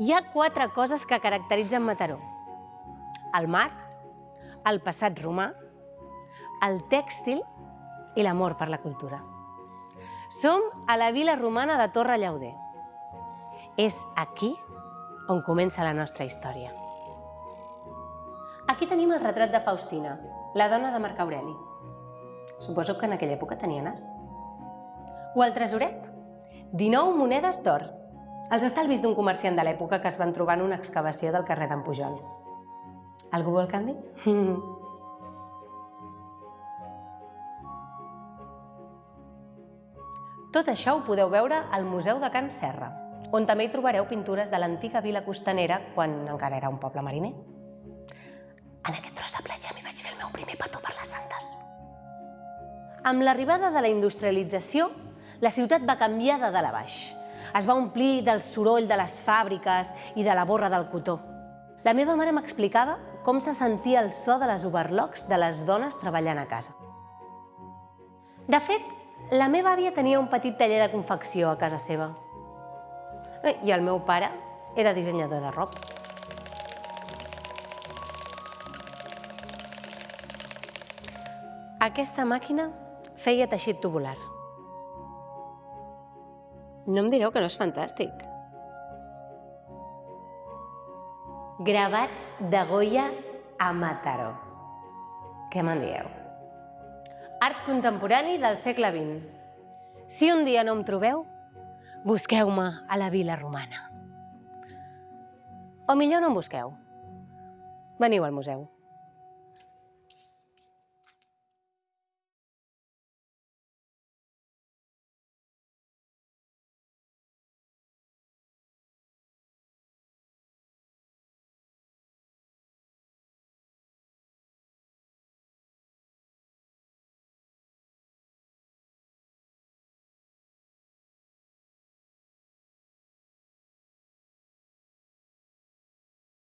Hi ha quatre coses que caracteritzen Mataró. El mar, el passat romà, el tèxtil i l'amor per la cultura. Som a la vila romana de Torre Llauder. És aquí on comença la nostra història. Aquí tenim el retrat de Faustina, la dona de Marc Aureli. Suposo que en aquella època tenia nas. O el tresoret, 19 monedes d'or, els estalvis d'un comerciant de l'època que es van trobar en una excavació del carrer d'en Pujol. Algú vol canvi? Tot això ho podeu veure al Museu de Can Serra, on també hi trobareu pintures de l'antiga vila costanera quan encara era un poble mariner. En aquest tros de platja m'hi vaig fer el meu primer petó per les Santes. Amb l'arribada de la industrialització, la ciutat va canviar de dalt a baix. Es va omplir del soroll de les fàbriques i de la borra del cotó. La meva mare m'explicava com se sentia el so de les overlocks de les dones treballant a casa. De fet, la meva àvia tenia un petit taller de confecció a casa seva. I el meu pare era dissenyador de roba. Aquesta màquina feia teixit tubular. No em direu que no és fantàstic. Gravats de Goya a Mataró. Què me'n dieu? Art contemporani del segle XX. Si un dia no em trobeu, busqueu-me a la vila romana. O millor no em busqueu. Veniu al museu.